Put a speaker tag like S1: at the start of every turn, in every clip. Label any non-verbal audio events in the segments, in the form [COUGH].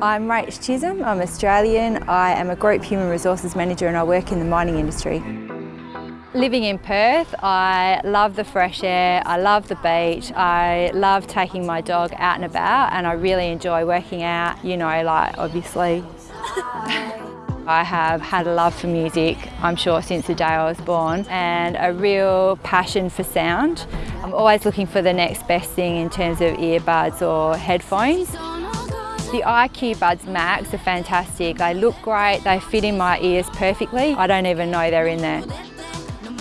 S1: I'm Rach Chisholm, I'm Australian, I am a Group Human Resources Manager and I work in the mining industry. Living in Perth, I love the fresh air, I love the beach, I love taking my dog out and about and I really enjoy working out, you know, like obviously. [LAUGHS] I have had a love for music, I'm sure since the day I was born, and a real passion for sound. I'm always looking for the next best thing in terms of earbuds or headphones. The IQ Buds Max are fantastic. They look great, they fit in my ears perfectly. I don't even know they're in there.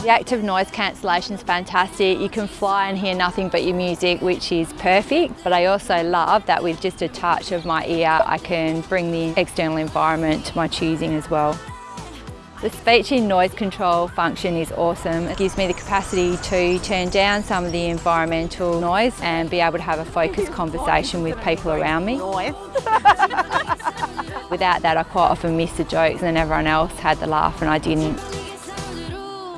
S1: The active noise cancellation is fantastic. You can fly and hear nothing but your music, which is perfect. But I also love that with just a touch of my ear, I can bring the external environment to my choosing as well. The speech in noise control function is awesome. It gives me the capacity to turn down some of the environmental noise and be able to have a focused conversation with people around me. [LAUGHS] Without that, I quite often miss the jokes and everyone else had the laugh and I didn't.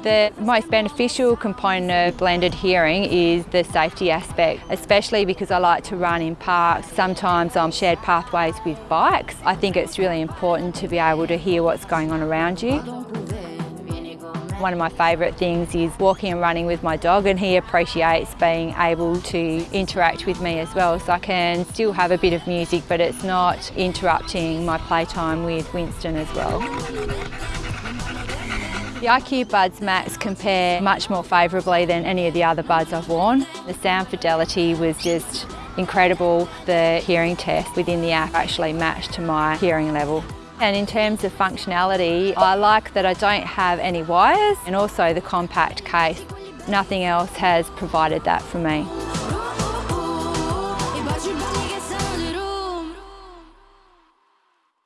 S1: The most beneficial component of blended hearing is the safety aspect, especially because I like to run in parks, sometimes on shared pathways with bikes. I think it's really important to be able to hear what's going on around you. One of my favourite things is walking and running with my dog and he appreciates being able to interact with me as well so I can still have a bit of music but it's not interrupting my playtime with Winston as well. The IQ Buds Max compare much more favourably than any of the other buds I've worn. The sound fidelity was just incredible. The hearing test within the app actually matched to my hearing level. And in terms of functionality, I like that I don't have any wires and also the compact case. Nothing else has provided that for me.